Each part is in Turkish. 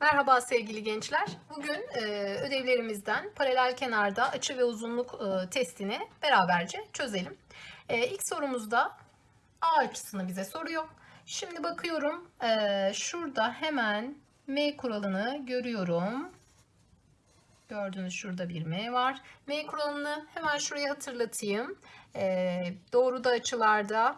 Merhaba sevgili gençler. Bugün e, ödevlerimizden paralel kenarda açı ve uzunluk e, testini beraberce çözelim. E, ilk sorumuzda A açısını bize soruyor. Şimdi bakıyorum şurada hemen M kuralını görüyorum. Gördüğünüz şurada bir M var. M kuralını hemen şuraya hatırlatayım. Doğruda açılarda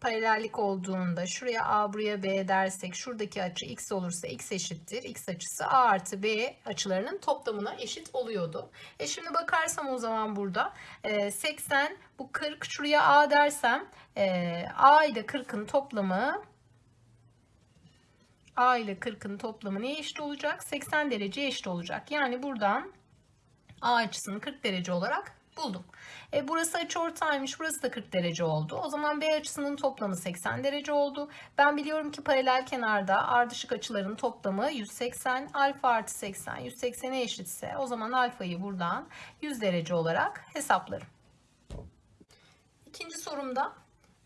paralellik olduğunda şuraya A buraya B dersek şuradaki açı x olursa x eşittir. x açısı A artı B açılarının toplamına eşit oluyordu. E şimdi bakarsam o zaman burada e, 80 bu 40 şuraya A dersem e, A ile 40'ın toplamı A ile 40'ın toplamı neye eşit olacak? 80 derece eşit olacak. Yani buradan A açısını 40 derece olarak buldum. E, burası açıortaymış. Burası da 40 derece oldu. O zaman B açısının toplamı 80 derece oldu. Ben biliyorum ki paralel kenarda ardışık açıların toplamı 180. Alfa artı 80 180'e eşitse o zaman alfayı buradan 100 derece olarak hesaplarım. İkinci sorumda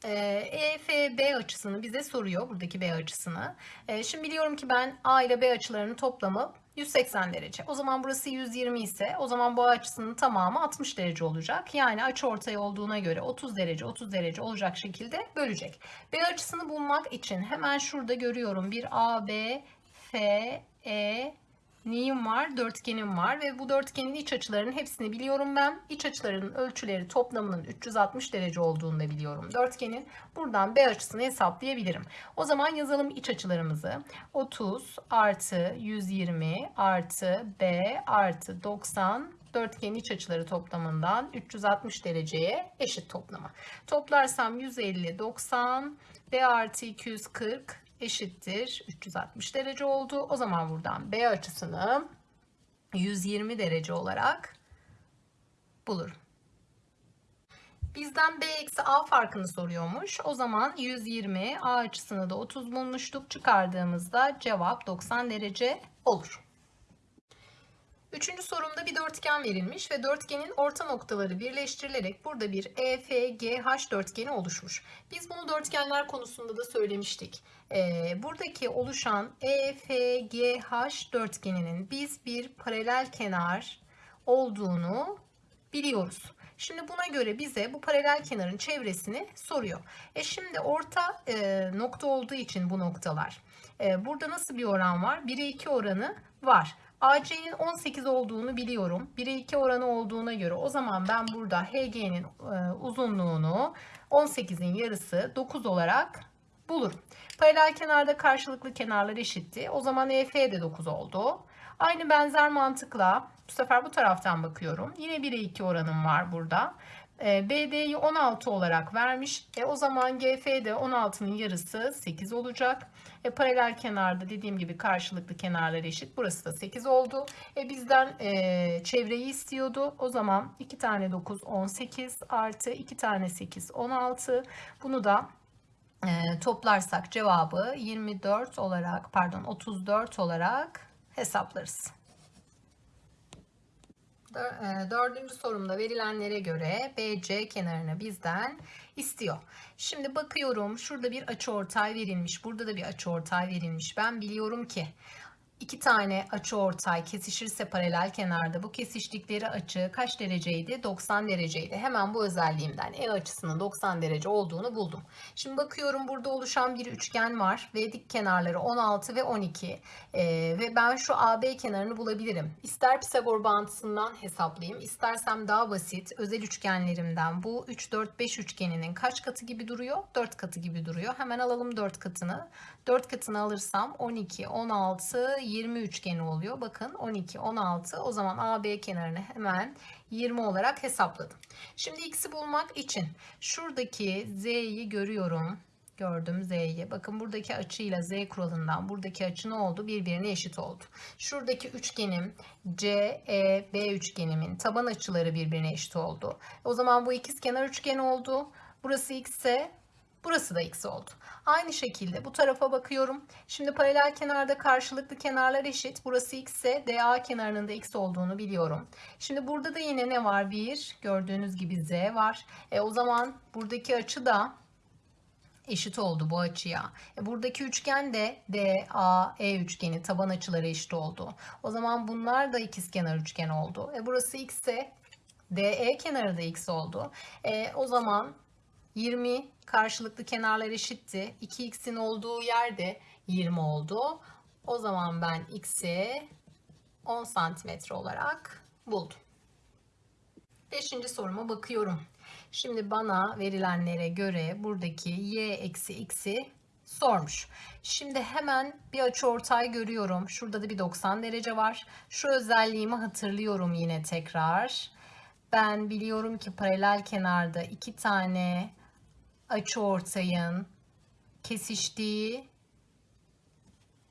EFB açısını bize soruyor. Buradaki B açısını. E, şimdi biliyorum ki ben A ile B açılarının toplamı 180 derece. O zaman burası 120 ise o zaman bu açısının tamamı 60 derece olacak. Yani açı ortay olduğuna göre 30 derece 30 derece olacak şekilde bölecek. B açısını bulmak için hemen şurada görüyorum bir A, B, F, E, neyim var? Dörtgenim var ve bu dörtgenin iç açılarının hepsini biliyorum ben. İç açılarının ölçüleri toplamının 360 derece olduğunu da biliyorum. Dörtgenin buradan B açısını hesaplayabilirim. O zaman yazalım iç açılarımızı. 30 artı 120 artı B artı 90 dörtgenin iç açıları toplamından 360 dereceye eşit toplama. Toplarsam 150, 90, B artı 240 eşittir 360 derece oldu. O zaman buradan B açısını 120 derece olarak bulurum. Bizden B eksi A farkını soruyormuş. O zaman 120 A açısını da 30 bulmuştuk. Çıkardığımızda cevap 90 derece olur. Üçüncü sorumda bir dörtgen verilmiş ve dörtgenin orta noktaları birleştirilerek burada bir EFGH dörtgeni oluşmuş. Biz bunu dörtgenler konusunda da söylemiştik. Ee, buradaki oluşan EFGH dörtgeninin biz bir paralel kenar olduğunu biliyoruz. Şimdi buna göre bize bu paralel kenarın çevresini soruyor. E şimdi orta e, nokta olduğu için bu noktalar. E, burada nasıl bir oran var? 1'e 2 oranı var. AC'nin 18 olduğunu biliyorum. 1'e 2 oranı olduğuna göre o zaman ben burada HG'nin e, uzunluğunu 18'in yarısı 9 olarak bulurum. Paralel kenarda karşılıklı kenarlar eşitti. O zaman EF de 9 oldu. Aynı benzer mantıkla bu sefer bu taraftan bakıyorum. Yine 1'e 2 oranım var burada. E, BD'yi 16 olarak vermiş. E, o zaman GF de 16'nın yarısı 8 olacak. E, paralel kenarda dediğim gibi karşılıklı kenarlar eşit. Burası da 8 oldu. E, bizden e, çevreyi istiyordu. O zaman 2 tane 9 18 artı 2 tane 8 16. Bunu da e, toplarsak cevabı 24 olarak pardon 34 olarak hesaplarız. E, dördüncü sorumda verilenlere göre BC kenarını bizden istiyor. Şimdi bakıyorum şurada bir açıortay verilmiş. Burada da bir açıortay verilmiş. Ben biliyorum ki iki tane açı ortay kesişirse paralel kenarda bu kesiştikleri açı kaç dereceydi? 90 dereceydi. Hemen bu özelliğimden E açısının 90 derece olduğunu buldum. Şimdi bakıyorum burada oluşan bir üçgen var ve dik kenarları 16 ve 12 ee, ve ben şu AB kenarını bulabilirim. İster Pisagor bağıntısından hesaplayayım istersem daha basit özel üçgenlerimden bu 3 4 5 üçgeninin kaç katı gibi duruyor? 4 katı gibi duruyor. Hemen alalım 4 katını. 4 katını alırsam 12, 16, 20 üçgeni oluyor. Bakın 12, 16. O zaman AB kenarını hemen 20 olarak hesapladım. Şimdi x'i bulmak için şuradaki z'yi görüyorum. Gördüm z'yi. Bakın buradaki açıyla z kuralından buradaki açı ne oldu? Birbirine eşit oldu. Şuradaki üçgenim CEB üçgenimin taban açıları birbirine eşit oldu. O zaman bu ikizkenar üçgen oldu. Burası x ise Burası da x oldu. Aynı şekilde bu tarafa bakıyorum. Şimdi paralel kenarda karşılıklı kenarlar eşit. Burası x ise DA kenarının da x olduğunu biliyorum. Şimdi burada da yine ne var? 1. Gördüğünüz gibi z var. E, o zaman buradaki açı da eşit oldu bu açıya. E buradaki üçgen de DAE üçgeni taban açıları eşit oldu. O zaman bunlar da ikizkenar üçgen oldu. E burası x ise DE kenarı da x oldu. E, o zaman 20 karşılıklı kenarlar eşitti. 2x'in olduğu yerde 20 oldu. O zaman ben x'i 10 santimetre olarak buldum. Beşinci soruma bakıyorum. Şimdi bana verilenlere göre buradaki y eksi x'i sormuş. Şimdi hemen bir açıortay görüyorum. Şurada da bir 90 derece var. Şu özelliğimi hatırlıyorum yine tekrar. Ben biliyorum ki paralel kenarda iki tane açıortayın kesiştiği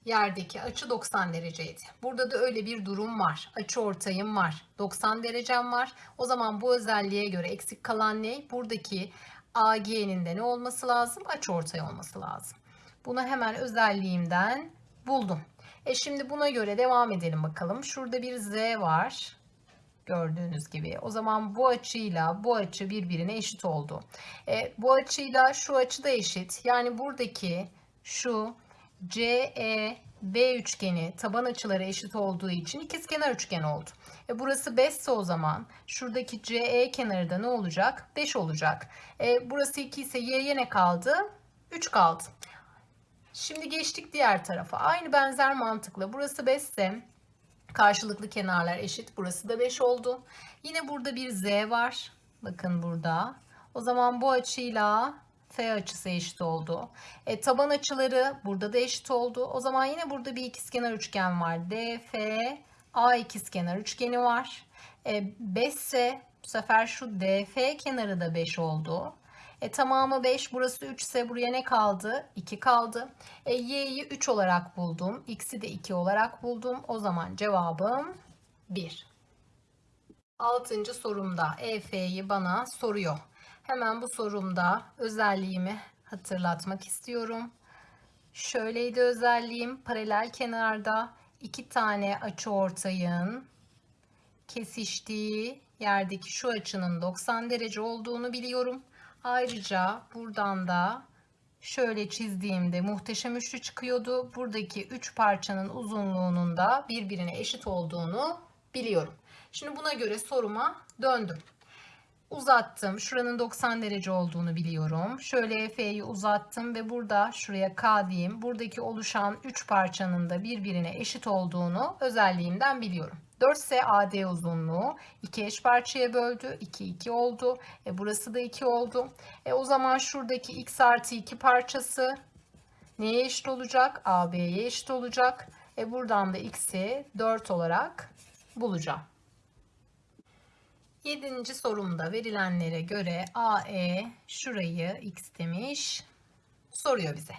yerdeki açı 90 dereceydi. Burada da öyle bir durum var. Açı ortayım var. 90 derecem var. O zaman bu özelliğe göre eksik kalan ne? Buradaki AG'nin de ne olması lazım? Açı ortay olması lazım. Bunu hemen özelliğimden buldum. E şimdi buna göre devam edelim bakalım. Şurada bir Z var. Gördüğünüz gibi. O zaman bu açıyla bu açı birbirine eşit oldu. E, bu açıyla şu açı da eşit. Yani buradaki şu CEB üçgeni taban açıları eşit olduğu için ikizkenar üçgen oldu. E burası 5 ise o zaman şuradaki CE kenarı da ne olacak? 5 olacak. E burası 2 ise y'ye ne kaldı? 3 kaldı. Şimdi geçtik diğer tarafa. Aynı benzer mantıkla burası 5 ise karşılıklı kenarlar eşit. Burası da 5 oldu. Yine burada bir z var. Bakın burada. O zaman bu açıyla F açısı eşit oldu. E, taban açıları burada da eşit oldu. O zaman yine burada bir ikizkenar üçgen var. DF A ikizkenar üçgeni var. E, 5 ise bu sefer şu DF kenarı da 5 oldu. E, tamamı 5. Burası 3 ise buraya ne kaldı? 2 kaldı. E, y'yi 3 olarak buldum. X'i de 2 olarak buldum. O zaman cevabım 1. Altıncı sorumda EF'yi bana soruyor. Hemen bu sorumda özelliğimi hatırlatmak istiyorum. Şöyleydi özelliğim paralel kenarda iki tane açı ortayın kesiştiği yerdeki şu açının 90 derece olduğunu biliyorum. Ayrıca buradan da şöyle çizdiğimde muhteşem üçlü çıkıyordu. Buradaki üç parçanın uzunluğunun da birbirine eşit olduğunu biliyorum. Şimdi buna göre soruma döndüm uzattım. Şuranın 90 derece olduğunu biliyorum. Şöyle F'yi uzattım ve burada şuraya K diyeyim. Buradaki oluşan 3 parçanın da birbirine eşit olduğunu özelliğimden biliyorum. 4 ise AD uzunluğu 2 eş parçaya böldü. 2 2 oldu. E burası da 2 oldu. E o zaman şuradaki x artı 2 parçası neye eşit olacak? AB'ye eşit olacak. E buradan da x'i 4 olarak bulacağım. Yedinci sorumda verilenlere göre AE şurayı x demiş soruyor bize.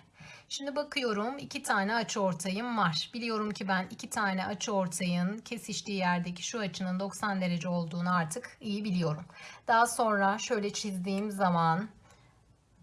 Şimdi bakıyorum iki tane açı ortayım var. Biliyorum ki ben iki tane açı ortayın kesiştiği yerdeki şu açının 90 derece olduğunu artık iyi biliyorum. Daha sonra şöyle çizdiğim zaman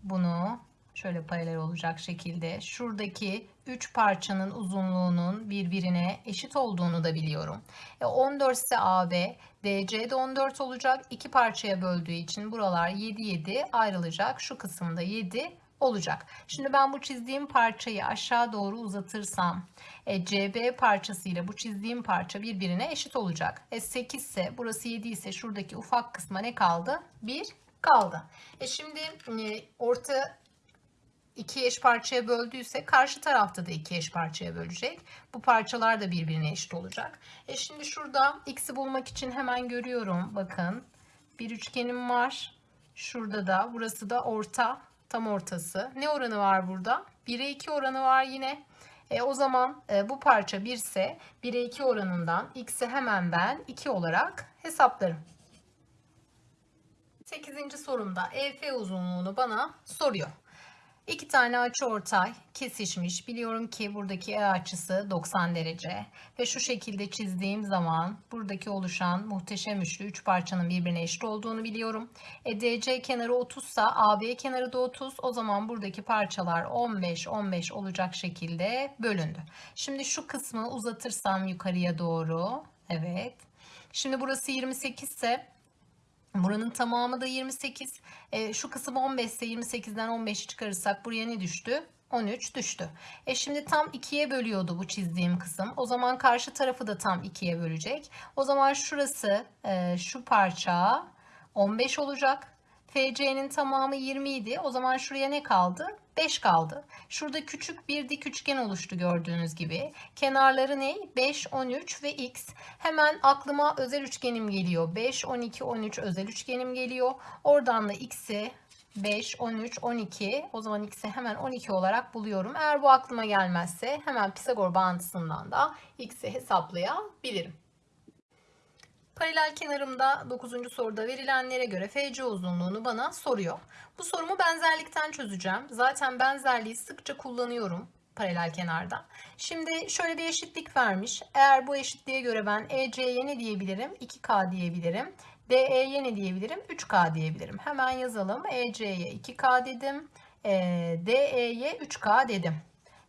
bunu şöyle paralel olacak şekilde şuradaki 3 parçanın uzunluğunun birbirine eşit olduğunu da biliyorum. E 14 ise AB, DC de 14 olacak. 2 parçaya böldüğü için buralar 7 7 ayrılacak. Şu kısımda 7 olacak. Şimdi ben bu çizdiğim parçayı aşağı doğru uzatırsam e, CB parçası ile bu çizdiğim parça birbirine eşit olacak. E 8 ise burası 7 ise şuradaki ufak kısma ne kaldı? 1 kaldı. E şimdi e, orta iki eş parçaya böldüyse karşı tarafta da iki eş parçaya bölecek. Bu parçalar da birbirine eşit olacak. E şimdi şurada x'i bulmak için hemen görüyorum. Bakın bir üçgenim var. Şurada da burası da orta tam ortası. Ne oranı var burada? 1'e 2 oranı var yine. E, o zaman e, bu parça 1 ise 1'e 2 oranından x'i hemen ben 2 olarak hesaplarım. 8. sorumda EF uzunluğunu bana soruyor. İki tane açı ortay kesişmiş. Biliyorum ki buradaki E açısı 90 derece. Ve şu şekilde çizdiğim zaman buradaki oluşan muhteşem üçlü 3 parçanın birbirine eşit olduğunu biliyorum. E, DC kenarı 30 ise AB kenarı da 30. O zaman buradaki parçalar 15 15 olacak şekilde bölündü. Şimdi şu kısmı uzatırsam yukarıya doğru. Evet. Şimdi burası 28 ise Buranın tamamı da 28. E, şu kısım 15 ise 28'den 15'i çıkarırsak buraya ne düştü? 13 düştü. E şimdi tam 2'ye bölüyordu bu çizdiğim kısım. O zaman karşı tarafı da tam 2'ye bölecek. O zaman şurası e, şu parça 15 olacak. FC'nin tamamı 20 idi. O zaman şuraya ne kaldı? 5 kaldı. Şurada küçük bir dik üçgen oluştu gördüğünüz gibi. Kenarları ne? 5, 13 ve x. Hemen aklıma özel üçgenim geliyor. 5, 12, 13 özel üçgenim geliyor. Oradan da x'i 5, 13, 12. O zaman x'i hemen 12 olarak buluyorum. Eğer bu aklıma gelmezse hemen Pisagor bağıntısından da x'i hesaplayabilirim. Paralel kenarımda 9. soruda verilenlere göre FC uzunluğunu bana soruyor. Bu sorumu benzerlikten çözeceğim. Zaten benzerliği sıkça kullanıyorum paralel kenarda. Şimdi şöyle bir eşitlik vermiş. Eğer bu eşitliğe göre ben EC'ye ne diyebilirim? 2K diyebilirim. DE'ye ne diyebilirim? 3K diyebilirim. Hemen yazalım. EC'ye 2K dedim. E, DE'ye 3K dedim.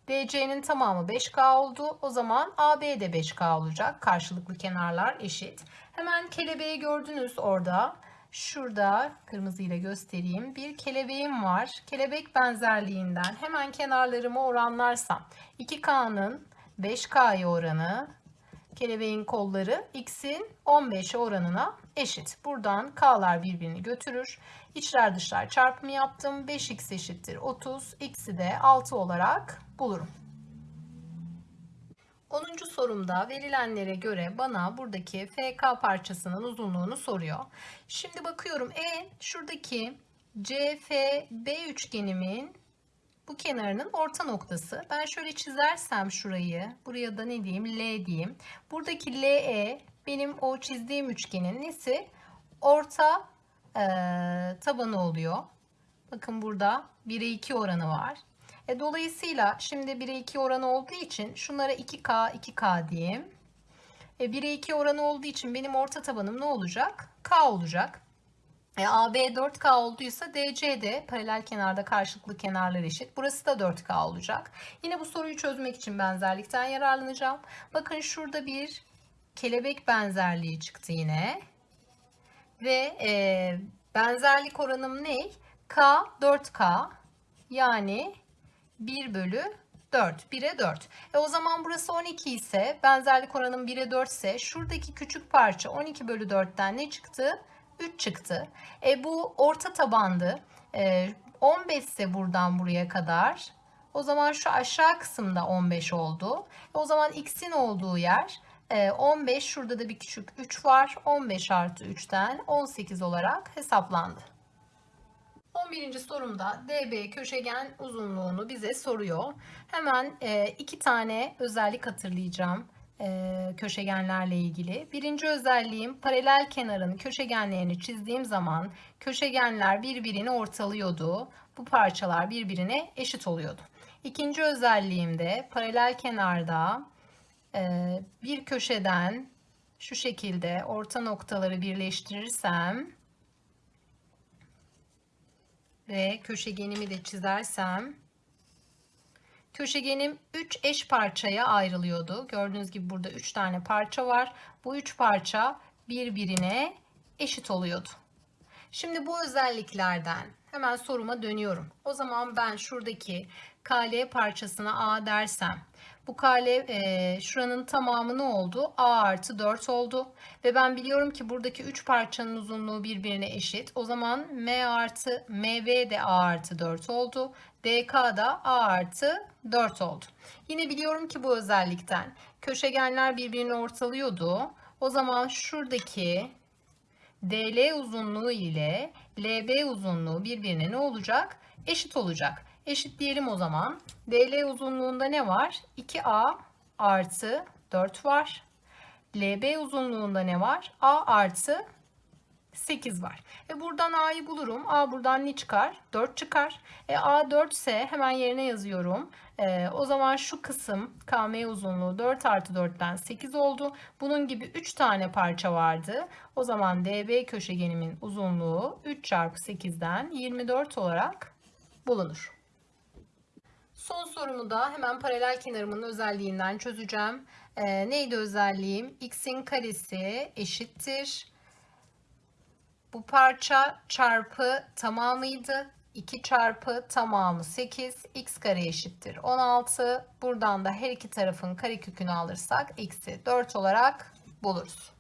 DC'nin tamamı 5K oldu. O zaman AB de 5K olacak. Karşılıklı kenarlar eşit. Hemen kelebeği gördünüz orada. Şurada kırmızı ile göstereyim. Bir kelebeğim var. Kelebek benzerliğinden hemen kenarlarımı oranlarsam 2K'nın 5K'ya oranı kelebeğin kolları x'in 15'e oranına eşit. Buradan k'lar birbirini götürür. İçler dışlar çarpımı yaptım. 5x eşittir 30. x'i de 6 olarak bulurum. 10. sorumda verilenlere göre bana buradaki FK parçasının uzunluğunu soruyor. Şimdi bakıyorum E şuradaki CFB üçgenimin bu kenarının orta noktası. Ben şöyle çizersem şurayı, buraya da ne diyeyim? L diyeyim. Buradaki LE benim o çizdiğim üçgenin nesi? Orta e, tabanı oluyor. Bakın burada 1'e 2 oranı var. E, dolayısıyla şimdi 1'e 2 oranı olduğu için şunlara 2K, 2K diyeyim. E, 1'e 2 oranı olduğu için benim orta tabanım ne olacak? K olacak. E, AB 4K olduysa DC de paralel kenarda karşılıklı kenarlar eşit. Burası da 4K olacak. Yine bu soruyu çözmek için benzerlikten yararlanacağım. Bakın şurada bir kelebek benzerliği çıktı yine. Ve e, benzerlik oranım ne? K 4K yani 1 bölü 4. 1'e 4. E o zaman burası 12 ise benzerlik oranım 1'e 4 ise şuradaki küçük parça 12 bölü 4'ten ne çıktı? 3 çıktı. E bu orta tabandı. E, 15 ise buradan buraya kadar. O zaman şu aşağı kısımda 15 oldu. E, o zaman x'in olduğu yer 15. E, şurada da bir küçük 3 var. 15 artı 3'ten 18 olarak hesaplandı. 11. sorumda DB köşegen uzunluğunu bize soruyor. Hemen e, iki tane özellik hatırlayacağım e, köşegenlerle ilgili. Birinci özelliğim paralel kenarın köşegenlerini çizdiğim zaman köşegenler birbirini ortalıyordu. Bu parçalar birbirine eşit oluyordu. İkinci özelliğim de paralel kenarda e, bir köşeden şu şekilde orta noktaları birleştirirsem ve köşegenimi de çizersem köşegenim 3 eş parçaya ayrılıyordu. Gördüğünüz gibi burada 3 tane parça var. Bu 3 parça birbirine eşit oluyordu. Şimdi bu özelliklerden hemen soruma dönüyorum. O zaman ben şuradaki KL parçasına A dersem bu kare e, şuranın tamamı ne oldu? A artı 4 oldu. Ve ben biliyorum ki buradaki 3 parçanın uzunluğu birbirine eşit. O zaman M artı MV de A artı 4 oldu. DK da A artı 4 oldu. Yine biliyorum ki bu özellikten köşegenler birbirini ortalıyordu. O zaman şuradaki DL uzunluğu ile LB uzunluğu birbirine ne olacak? Eşit olacak. Eşitleyelim o zaman. DL uzunluğunda ne var? 2A artı 4 var. LB uzunluğunda ne var? A artı 8 var. E buradan A'yı bulurum. A buradan ne çıkar? 4 çıkar. E A 4 ise hemen yerine yazıyorum. E, o zaman şu kısım KM uzunluğu 4 artı 4'ten 8 oldu. Bunun gibi 3 tane parça vardı. O zaman DB köşegenimin uzunluğu 3 çarpı 8'den 24 olarak bulunur. Son sorumu da hemen paralel kenarımın özelliğinden çözeceğim. Ee, neydi özelliğim? x'in karesi eşittir. Bu parça çarpı tamamıydı. 2 çarpı tamamı 8. x kare eşittir 16. Buradan da her iki tarafın karekökünü alırsak eksi 4 olarak buluruz.